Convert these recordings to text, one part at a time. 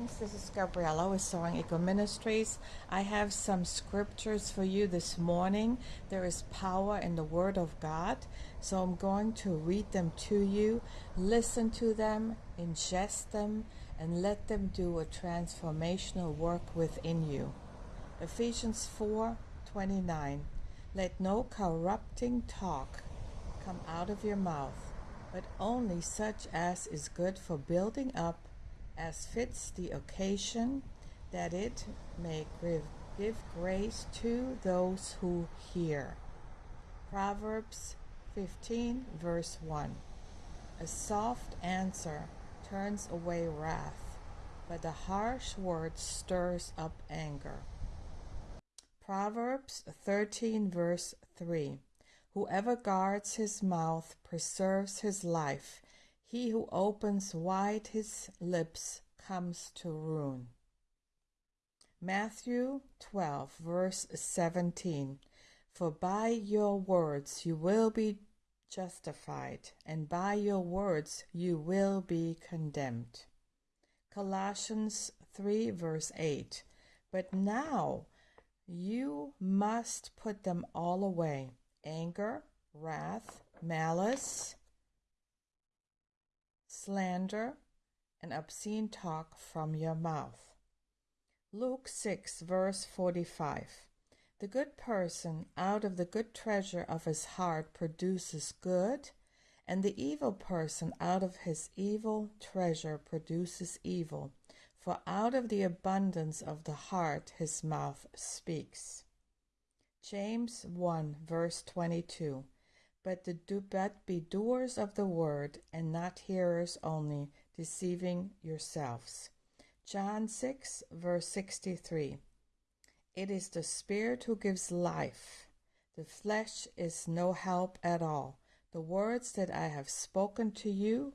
This is Gabriella with Soaring Eagle Ministries. I have some scriptures for you this morning. There is power in the Word of God, so I'm going to read them to you. Listen to them, ingest them, and let them do a transformational work within you. Ephesians 4 29. Let no corrupting talk come out of your mouth, but only such as is good for building up as fits the occasion, that it may give, give grace to those who hear. Proverbs 15, verse 1. A soft answer turns away wrath, but a harsh word stirs up anger. Proverbs 13, verse 3. Whoever guards his mouth preserves his life he who opens wide his lips comes to ruin. Matthew 12, verse 17 For by your words you will be justified, and by your words you will be condemned. Colossians 3, verse 8 But now you must put them all away anger, wrath, malice slander, and obscene talk from your mouth. Luke 6, verse 45. The good person out of the good treasure of his heart produces good, and the evil person out of his evil treasure produces evil. For out of the abundance of the heart his mouth speaks. James 1, verse 22 but, the do, but be doers of the word and not hearers only, deceiving yourselves. John 6, verse 63. It is the Spirit who gives life. The flesh is no help at all. The words that I have spoken to you,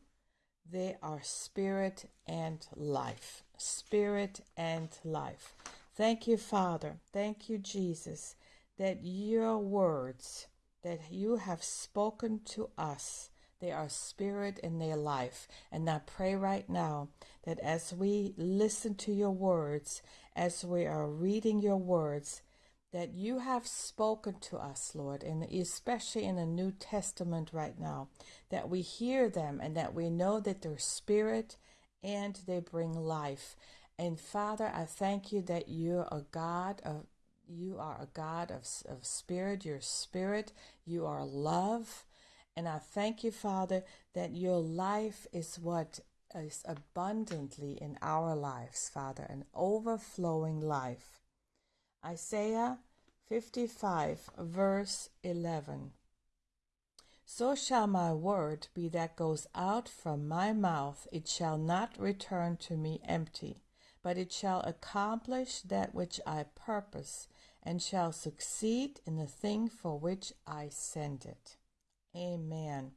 they are spirit and life. Spirit and life. Thank you, Father. Thank you, Jesus, that your words that you have spoken to us. They are spirit in their life. And I pray right now that as we listen to your words, as we are reading your words, that you have spoken to us, Lord, and especially in the New Testament right now, that we hear them and that we know that they're spirit and they bring life. And Father, I thank you that you're a God of you are a God of, of spirit, your spirit, you are love. And I thank you, Father, that your life is what is abundantly in our lives, Father, an overflowing life. Isaiah 55, verse 11. So shall my word be that goes out from my mouth, it shall not return to me empty, but it shall accomplish that which I purpose and shall succeed in the thing for which I send it. Amen.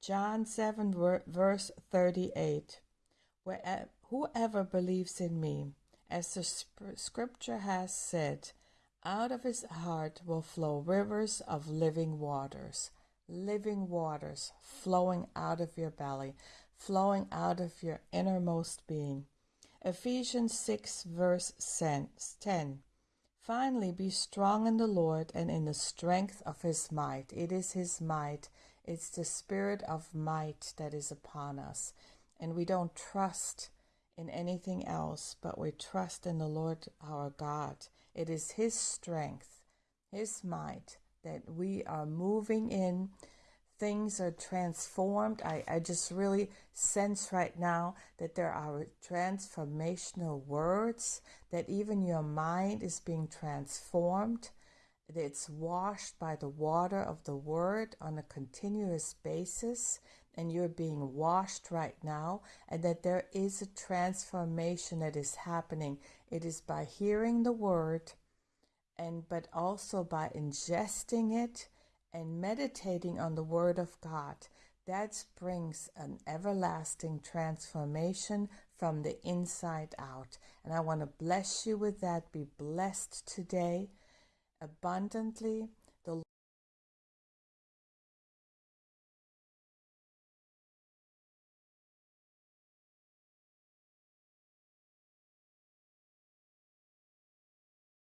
John 7, verse 38. Whoever believes in me, as the scripture has said, out of his heart will flow rivers of living waters. Living waters flowing out of your belly, flowing out of your innermost being. Ephesians 6, verse 10. Finally, be strong in the Lord and in the strength of his might. It is his might, it's the spirit of might that is upon us. And we don't trust in anything else, but we trust in the Lord our God. It is his strength, his might that we are moving in things are transformed. I, I just really sense right now that there are transformational words, that even your mind is being transformed. It's washed by the water of the word on a continuous basis, and you're being washed right now, and that there is a transformation that is happening. It is by hearing the word and but also by ingesting it and meditating on the Word of God. That brings an everlasting transformation from the inside out. And I want to bless you with that. Be blessed today abundantly